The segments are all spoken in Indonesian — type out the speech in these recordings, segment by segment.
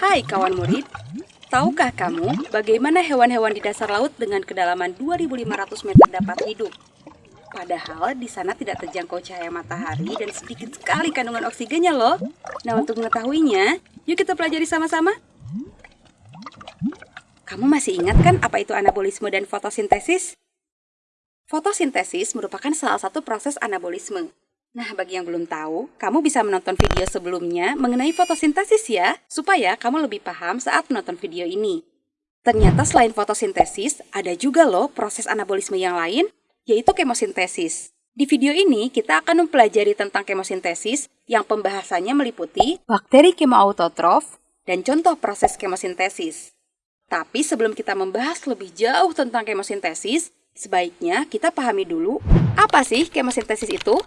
Hai kawan murid, tahukah kamu bagaimana hewan-hewan di dasar laut dengan kedalaman 2500 meter dapat hidup? Padahal di sana tidak terjangkau cahaya matahari dan sedikit sekali kandungan oksigennya loh. Nah untuk mengetahuinya, yuk kita pelajari sama-sama. Kamu masih ingat kan apa itu anabolisme dan fotosintesis? Fotosintesis merupakan salah satu proses anabolisme. Nah, bagi yang belum tahu, kamu bisa menonton video sebelumnya mengenai fotosintesis ya, supaya kamu lebih paham saat menonton video ini. Ternyata selain fotosintesis, ada juga loh proses anabolisme yang lain, yaitu kemosintesis. Di video ini, kita akan mempelajari tentang kemosintesis yang pembahasannya meliputi bakteri kemoautotrof dan contoh proses kemosintesis. Tapi sebelum kita membahas lebih jauh tentang kemosintesis, sebaiknya kita pahami dulu apa sih kemosintesis itu?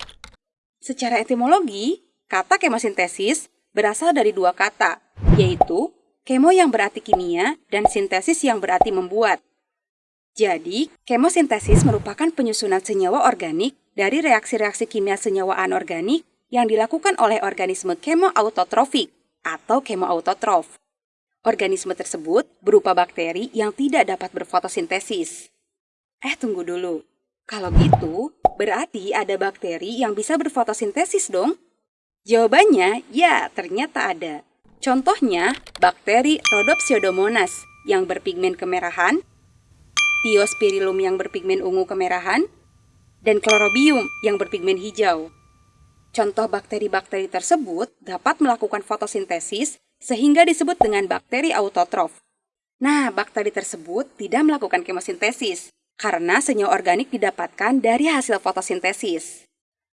Secara etimologi, kata kemosintesis berasal dari dua kata, yaitu kemo yang berarti kimia dan sintesis yang berarti membuat. Jadi, kemosintesis merupakan penyusunan senyawa organik dari reaksi-reaksi kimia senyawa anorganik yang dilakukan oleh organisme kemoautotrofik atau kemoautotrof. Organisme tersebut berupa bakteri yang tidak dapat berfotosintesis. Eh, tunggu dulu. Kalau gitu, berarti ada bakteri yang bisa berfotosintesis dong? Jawabannya, ya ternyata ada. Contohnya, bakteri Rhodopsiodomonas yang berpigmen kemerahan, Diospirillum yang berpigmen ungu kemerahan, dan Chlorobium yang berpigmen hijau. Contoh bakteri-bakteri tersebut dapat melakukan fotosintesis sehingga disebut dengan bakteri autotrof. Nah, bakteri tersebut tidak melakukan kemosintesis karena senyawa organik didapatkan dari hasil fotosintesis.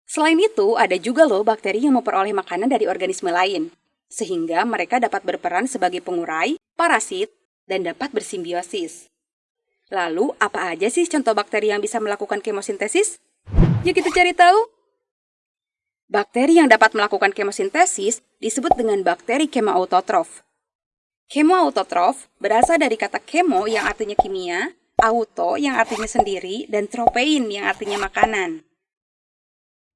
Selain itu, ada juga loh bakteri yang memperoleh makanan dari organisme lain, sehingga mereka dapat berperan sebagai pengurai, parasit, dan dapat bersimbiosis. Lalu, apa aja sih contoh bakteri yang bisa melakukan kemosintesis? Yuk kita cari tahu! Bakteri yang dapat melakukan kemosintesis disebut dengan bakteri kemoautotrof. Kemoautotrof berasal dari kata kemo yang artinya kimia, auto yang artinya sendiri, dan tropein yang artinya makanan.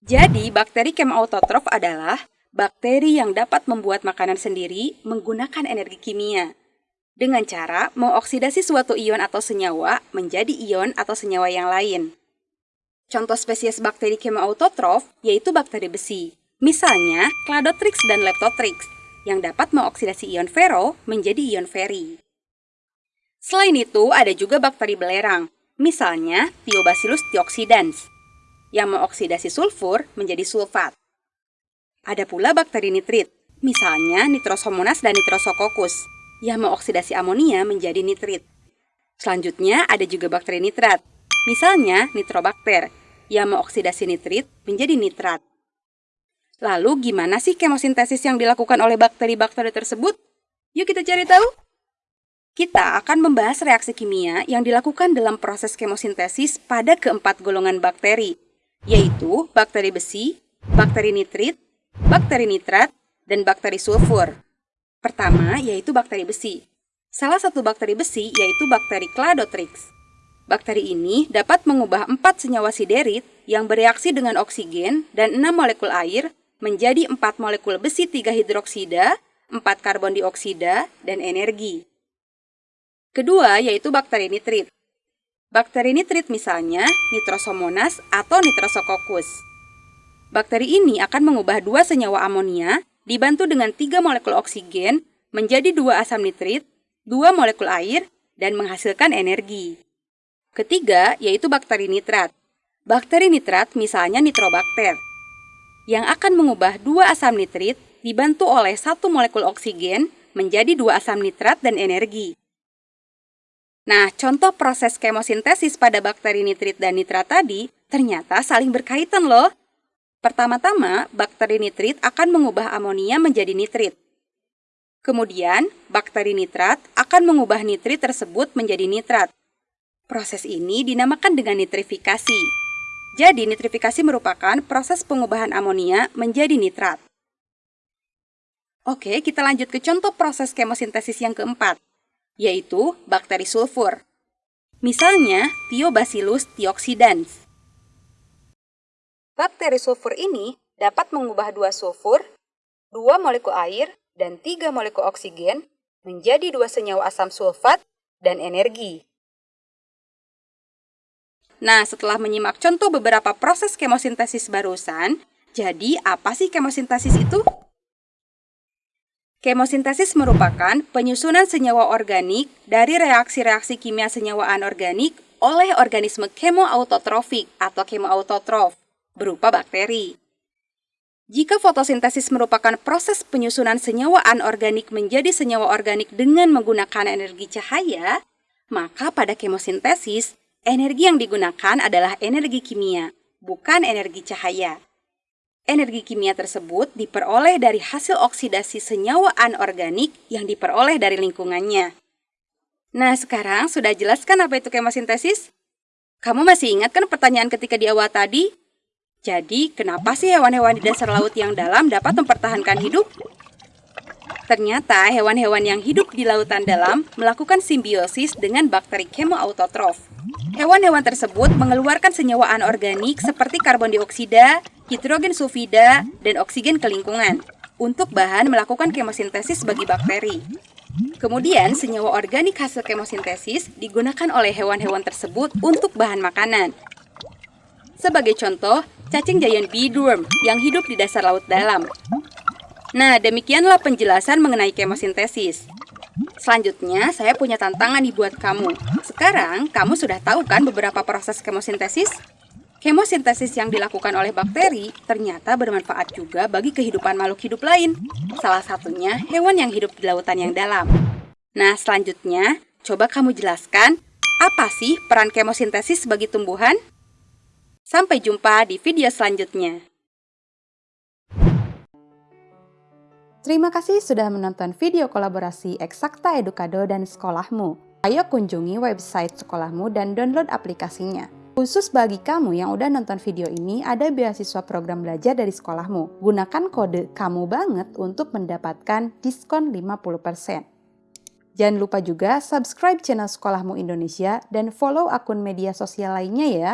Jadi, bakteri kemoautotrof adalah bakteri yang dapat membuat makanan sendiri menggunakan energi kimia dengan cara mengoksidasi suatu ion atau senyawa menjadi ion atau senyawa yang lain. Contoh spesies bakteri kemoautotrof yaitu bakteri besi, misalnya Cladotrix dan Leptotrix, yang dapat mengoksidasi ion ferro menjadi ion feri. Selain itu, ada juga bakteri belerang, misalnya Thiobacillus thiocsidans, yang mengoksidasi sulfur menjadi sulfat. Ada pula bakteri nitrit, misalnya Nitrosomonas dan Nitrosococcus, yang mengoksidasi amonia menjadi nitrit. Selanjutnya ada juga bakteri nitrat, misalnya Nitrobacter, yang mengoksidasi nitrit menjadi nitrat. Lalu gimana sih kemosintesis yang dilakukan oleh bakteri-bakteri tersebut? Yuk kita cari tahu. Kita akan membahas reaksi kimia yang dilakukan dalam proses kemosintesis pada keempat golongan bakteri, yaitu bakteri besi, bakteri nitrit, bakteri nitrat, dan bakteri sulfur. Pertama, yaitu bakteri besi. Salah satu bakteri besi yaitu bakteri Cladotrix. Bakteri ini dapat mengubah empat senyawa siderit yang bereaksi dengan oksigen dan enam molekul air menjadi empat molekul besi 3 hidroksida, 4 karbon dioksida, dan energi. Kedua yaitu bakteri nitrit. Bakteri nitrit misalnya Nitrosomonas atau Nitrosococcus. Bakteri ini akan mengubah dua senyawa amonia dibantu dengan tiga molekul oksigen menjadi dua asam nitrit, dua molekul air, dan menghasilkan energi. Ketiga, yaitu bakteri nitrat. Bakteri nitrat misalnya nitrobakter, yang akan mengubah dua asam nitrit dibantu oleh satu molekul oksigen menjadi dua asam nitrat dan energi. Nah, contoh proses kemosintesis pada bakteri nitrit dan nitrat tadi ternyata saling berkaitan loh. Pertama-tama, bakteri nitrit akan mengubah amonia menjadi nitrit. Kemudian, bakteri nitrat akan mengubah nitrit tersebut menjadi nitrat. Proses ini dinamakan dengan nitrifikasi. Jadi, nitrifikasi merupakan proses pengubahan amonia menjadi nitrat. Oke, kita lanjut ke contoh proses kemosintesis yang keempat, yaitu bakteri sulfur. Misalnya, Thiobacillus thiocsidans. Bakteri sulfur ini dapat mengubah dua sulfur, dua molekul air, dan tiga molekul oksigen menjadi dua senyawa asam sulfat dan energi. Nah, setelah menyimak contoh beberapa proses kemosintesis barusan, jadi apa sih kemosintesis itu? Kemosintesis merupakan penyusunan senyawa organik dari reaksi-reaksi kimia senyawa anorganik oleh organisme kemoautotrofik atau kemoautotrof berupa bakteri. Jika fotosintesis merupakan proses penyusunan senyawa anorganik menjadi senyawa organik dengan menggunakan energi cahaya, maka pada kemosintesis, energi yang digunakan adalah energi kimia, bukan energi cahaya. Energi kimia tersebut diperoleh dari hasil oksidasi senyawa anorganik yang diperoleh dari lingkungannya. Nah, sekarang sudah jelaskan apa itu kemosintesis? Kamu masih ingat kan pertanyaan ketika di awal tadi? Jadi, kenapa sih hewan-hewan di dasar laut yang dalam dapat mempertahankan hidup? Ternyata hewan-hewan yang hidup di lautan dalam melakukan simbiosis dengan bakteri kemoautotrof. Hewan-hewan tersebut mengeluarkan senyawa anorganik seperti karbon dioksida, hidrogen sulfida, dan oksigen ke lingkungan untuk bahan melakukan kemosintesis bagi bakteri. Kemudian, senyawa organik hasil kemosintesis digunakan oleh hewan-hewan tersebut untuk bahan makanan. Sebagai contoh, cacing giant beadworm yang hidup di dasar laut dalam. Nah, demikianlah penjelasan mengenai kemosintesis. Selanjutnya, saya punya tantangan nih buat kamu. Sekarang, kamu sudah tahu kan beberapa proses kemosintesis? Kemosintesis yang dilakukan oleh bakteri ternyata bermanfaat juga bagi kehidupan makhluk hidup lain. Salah satunya hewan yang hidup di lautan yang dalam. Nah, selanjutnya, coba kamu jelaskan apa sih peran kemosintesis bagi tumbuhan? Sampai jumpa di video selanjutnya. Terima kasih sudah menonton video kolaborasi Eksakta Edukado dan Sekolahmu. Ayo kunjungi website sekolahmu dan download aplikasinya. Khusus bagi kamu yang udah nonton video ini, ada beasiswa program belajar dari sekolahmu. Gunakan kode kamu banget untuk mendapatkan diskon 50%. Jangan lupa juga subscribe channel Sekolahmu Indonesia dan follow akun media sosial lainnya ya.